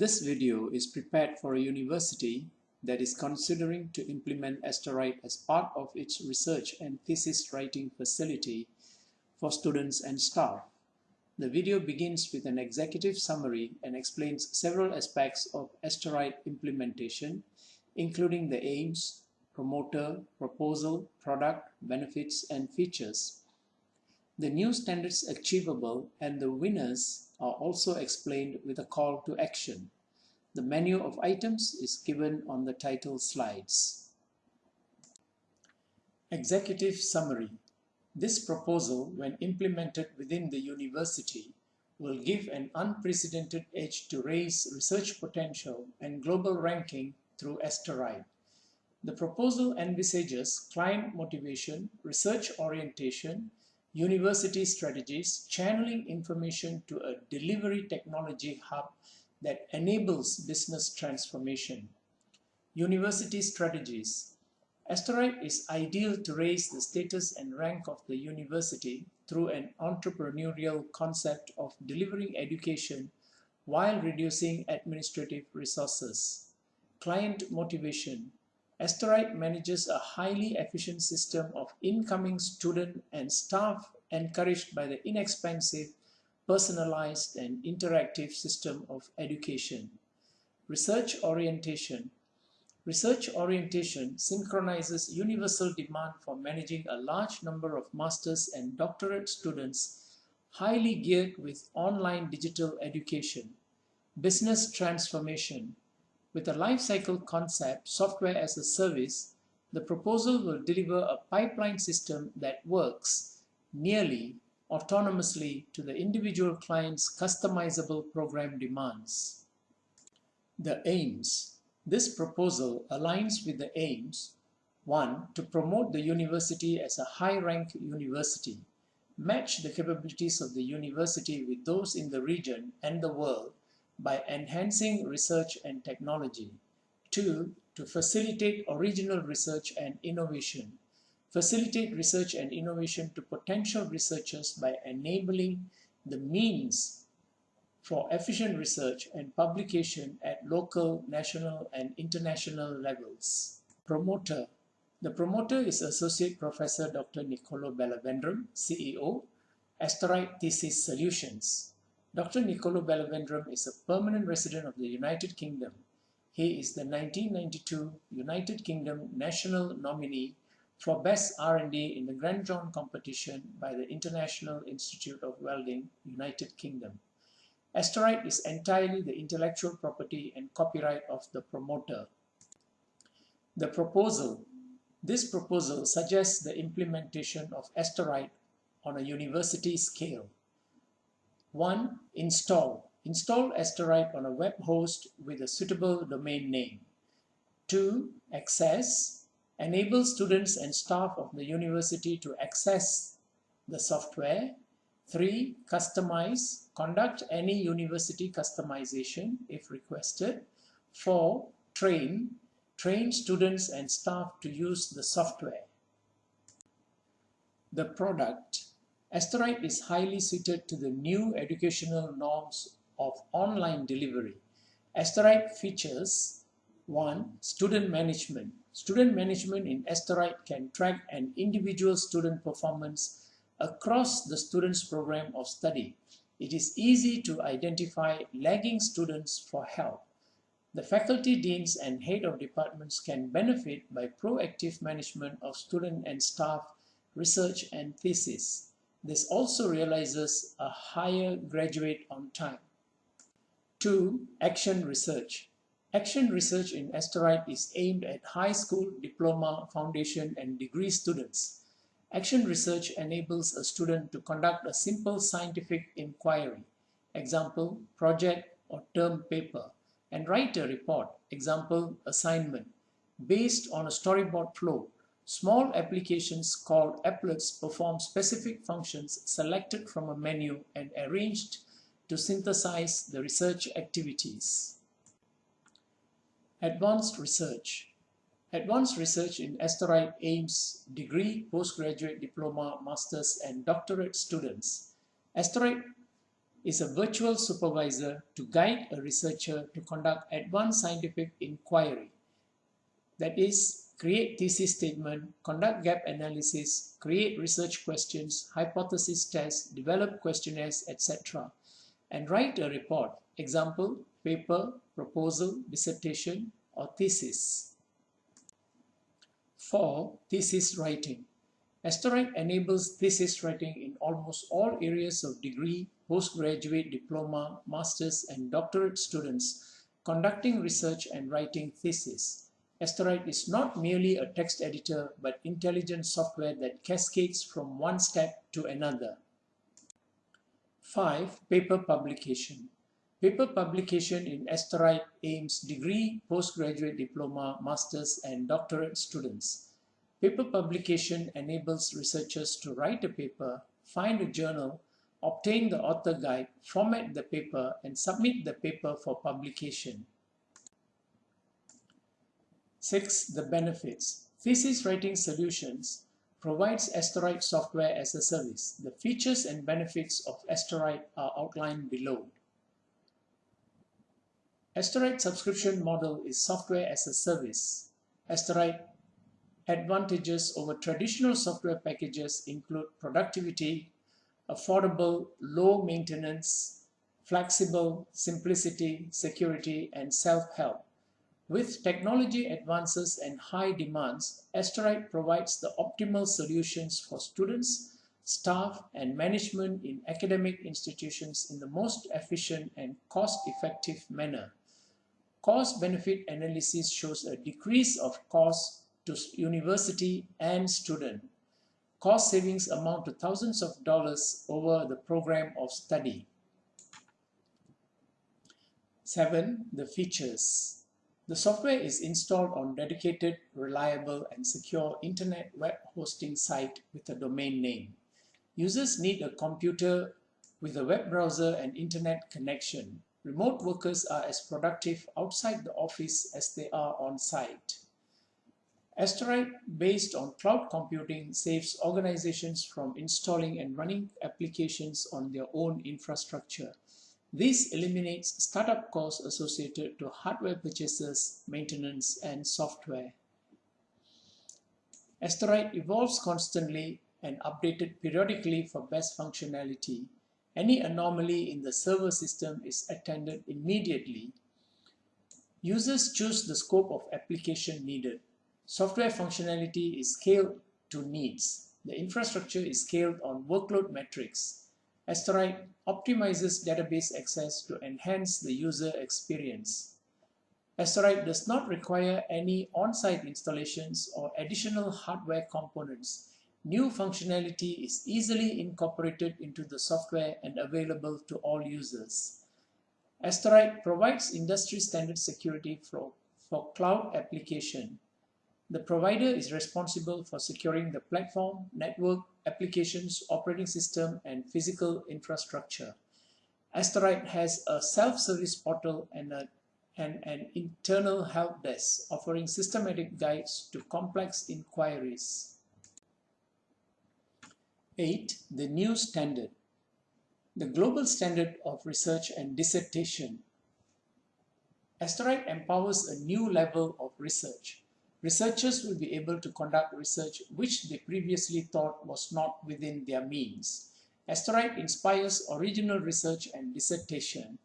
This video is prepared for a university that is considering to implement Asterite as part of its research and thesis writing facility for students and staff. The video begins with an executive summary and explains several aspects of Asterite implementation, including the aims, promoter, proposal, product, benefits, and features. The new standards achievable and the winners are also explained with a call to action. The menu of items is given on the title slides. Executive Summary This proposal, when implemented within the university, will give an unprecedented edge to raise research potential and global ranking through Asterite. The proposal envisages client motivation, research orientation, university strategies, channeling information to a delivery technology hub that enables business transformation. University strategies. Asterite is ideal to raise the status and rank of the university through an entrepreneurial concept of delivering education while reducing administrative resources. Client motivation. Asterite manages a highly efficient system of incoming student and staff encouraged by the inexpensive, personalized and interactive system of education. Research orientation. Research orientation synchronizes universal demand for managing a large number of master's and doctorate students highly geared with online digital education. Business transformation. With a lifecycle concept, software as a service, the proposal will deliver a pipeline system that works nearly autonomously to the individual client's customizable program demands. The aims. This proposal aligns with the aims 1. To promote the university as a high-rank university, match the capabilities of the university with those in the region and the world by enhancing research and technology. 2. To facilitate original research and innovation. Facilitate research and innovation to potential researchers by enabling the means for efficient research and publication at local, national, and international levels. Promoter. The promoter is Associate Professor Dr. Nicolo Bellavendrum, CEO, Asterite Thesis Solutions. Dr. Nicolo Bellavendrum is a permanent resident of the United Kingdom. He is the 1992 United Kingdom National Nominee for Best R&D in the Granjon competition by the International Institute of Welding, United Kingdom. Asterite is entirely the intellectual property and copyright of the promoter. The proposal. This proposal suggests the implementation of Asterite on a university scale. 1. Install. Install Asterite on a web host with a suitable domain name. 2. Access. Enable students and staff of the university to access the software. 3. Customize. Conduct any university customization if requested. 4. Train. Train students and staff to use the software. The product Asterite is highly suited to the new educational norms of online delivery. Asterite features 1. Student management. Student management in Asterite can track an individual student performance across the student's program of study. It is easy to identify lagging students for help. The faculty deans and head of departments can benefit by proactive management of student and staff research and thesis. This also realizes a higher graduate on time. 2. Action research. Action research in Asterite is aimed at high school, diploma, foundation, and degree students. Action research enables a student to conduct a simple scientific inquiry, example, project or term paper, and write a report, example, assignment, based on a storyboard flow Small applications called applets perform specific functions selected from a menu and arranged to synthesize the research activities. Advanced research. Advanced research in Asterite aims degree, postgraduate diploma, master's, and doctorate students. Asterite is a virtual supervisor to guide a researcher to conduct advanced scientific inquiry. That is, create thesis statement, conduct gap analysis, create research questions, hypothesis tests, develop questionnaires, etc. and write a report, example, paper, proposal, dissertation, or thesis. 4. Thesis writing. Asterite enables thesis writing in almost all areas of degree, postgraduate diploma, master's and doctorate students conducting research and writing thesis. Asterite is not merely a text editor but intelligent software that cascades from one step to another. 5. Paper publication. Paper publication in Asterite aims degree, postgraduate diploma, master's and doctorate students. Paper publication enables researchers to write a paper, find a journal, obtain the author guide, format the paper and submit the paper for publication. 6. The benefits. Thesis Writing Solutions provides Asterite software as a service. The features and benefits of Asterite are outlined below. Asterite subscription model is software as a service. Asterite advantages over traditional software packages include productivity, affordable, low maintenance, flexible, simplicity, security, and self-help. With technology advances and high demands, Asterite provides the optimal solutions for students, staff, and management in academic institutions in the most efficient and cost-effective manner. Cost-benefit analysis shows a decrease of cost to university and student. Cost savings amount to thousands of dollars over the program of study. 7. The features. The software is installed on dedicated, reliable, and secure internet web hosting site with a domain name. Users need a computer with a web browser and internet connection. Remote workers are as productive outside the office as they are on site. Asterite, based on cloud computing, saves organizations from installing and running applications on their own infrastructure. This eliminates startup costs associated to hardware purchases, maintenance, and software. Asterite evolves constantly and updated periodically for best functionality. Any anomaly in the server system is attended immediately. Users choose the scope of application needed. Software functionality is scaled to needs. The infrastructure is scaled on workload metrics. Asterite optimizes database access to enhance the user experience. Asterite does not require any on-site installations or additional hardware components. New functionality is easily incorporated into the software and available to all users. Asterite provides industry standard security for, for cloud application. The provider is responsible for securing the platform, network, applications, operating system, and physical infrastructure. Asterite has a self-service portal and, a, and an internal help desk offering systematic guides to complex inquiries. 8. The new standard. The global standard of research and dissertation. Asterite empowers a new level of research. Researchers will be able to conduct research which they previously thought was not within their means. Asterite inspires original research and dissertation.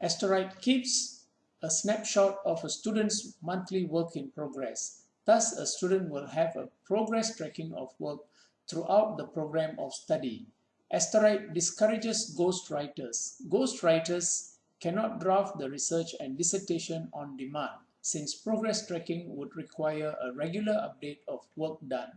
Asterite keeps a snapshot of a student's monthly work in progress. Thus, a student will have a progress tracking of work throughout the program of study. Asterite discourages ghostwriters. Ghostwriters cannot draft the research and dissertation on demand since progress tracking would require a regular update of work done.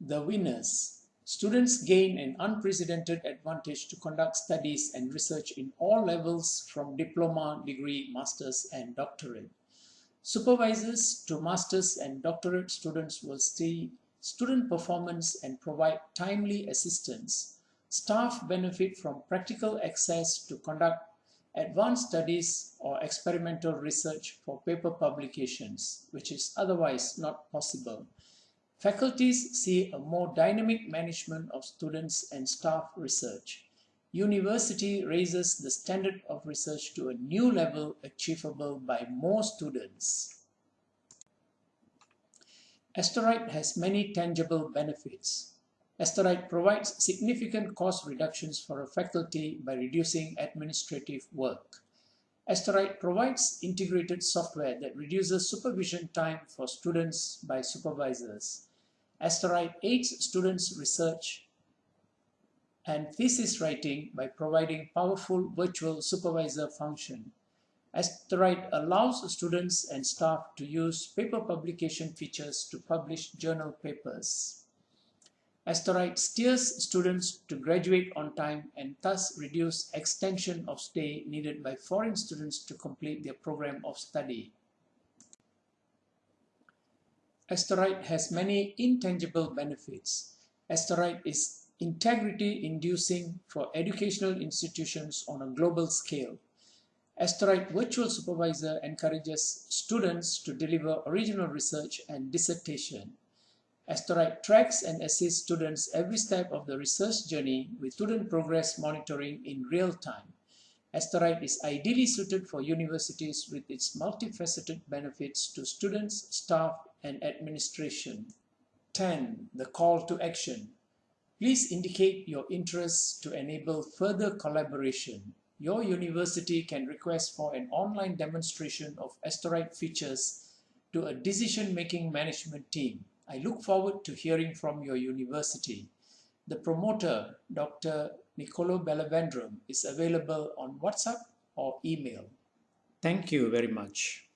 The winners. Students gain an unprecedented advantage to conduct studies and research in all levels from diploma, degree, master's and doctorate. Supervisors to master's and doctorate students will see student performance and provide timely assistance. Staff benefit from practical access to conduct advanced studies or experimental research for paper publications, which is otherwise not possible. Faculties see a more dynamic management of students and staff research. university raises the standard of research to a new level achievable by more students. Asterite has many tangible benefits. Asterite provides significant cost reductions for a faculty by reducing administrative work. Asterite provides integrated software that reduces supervision time for students by supervisors. Asterite aids students' research and thesis writing by providing powerful virtual supervisor function. Asterite allows students and staff to use paper publication features to publish journal papers. Asterite steers students to graduate on time and thus reduce extension of stay needed by foreign students to complete their program of study. Asterite has many intangible benefits. Asterite is integrity inducing for educational institutions on a global scale. Asterite Virtual Supervisor encourages students to deliver original research and dissertation. Asterite tracks and assists students every step of the research journey with student progress monitoring in real time. Asterite is ideally suited for universities with its multifaceted benefits to students, staff, and administration. 10. The call to action. Please indicate your interest to enable further collaboration. Your university can request for an online demonstration of Asterite features to a decision-making management team. I look forward to hearing from your university. The promoter, Dr. Nicolo Bellavendrum, is available on WhatsApp or email. Thank you very much.